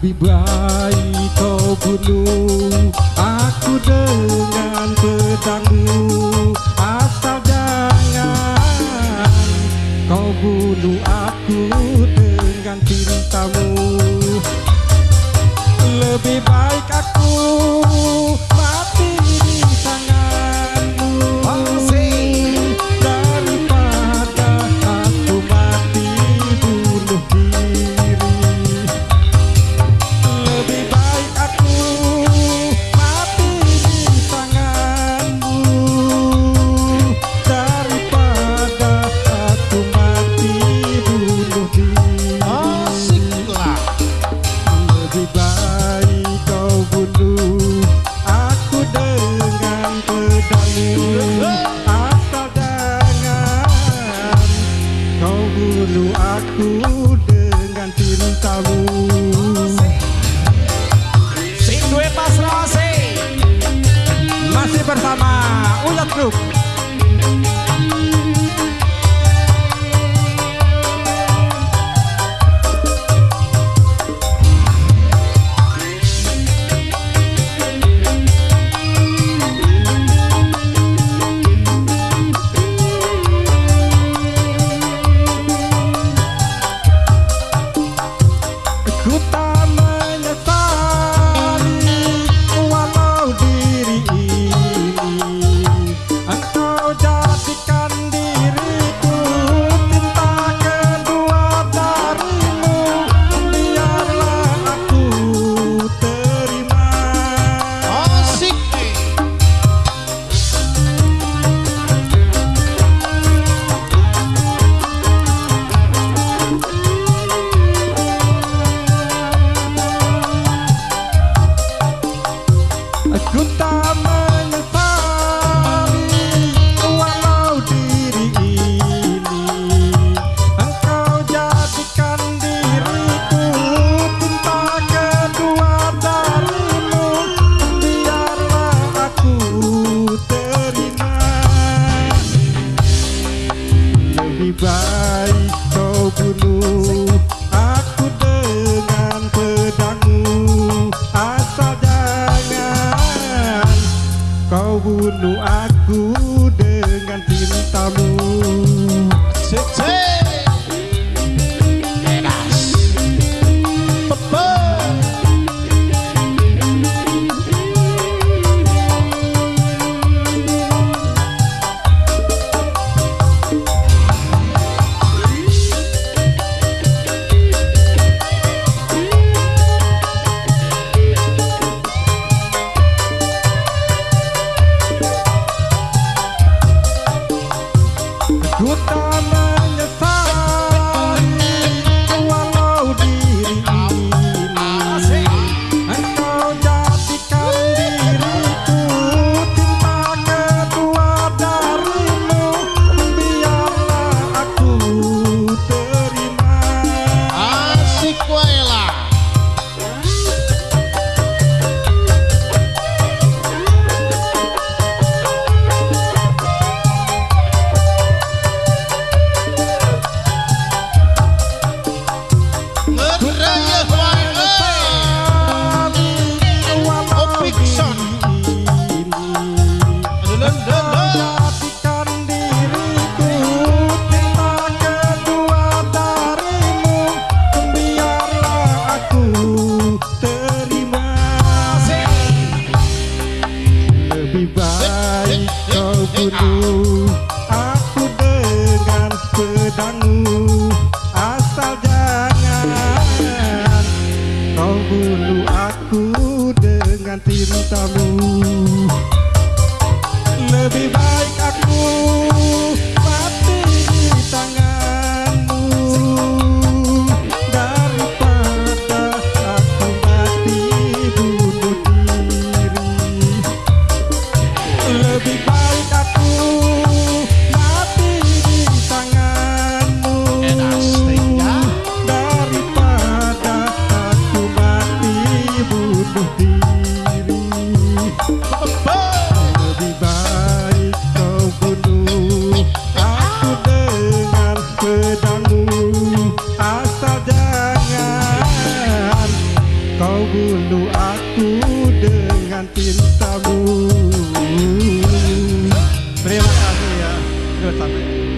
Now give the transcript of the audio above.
Lebih baik kau bunuh. Aku dengan pedangmu Asal jangan Kau bunuh aku dengan cintamu. Lebih baik aku dulu aku dengan cintamu. Sing duwe pasrah masih bersama Ulat Group. dulu. Aku dengan pedangmu Asal jangan Kau bunuh aku dengan tintamu. Lebih baik aku Kau bunuh aku dengan cintamu. Terima kasih ya. Terima kasih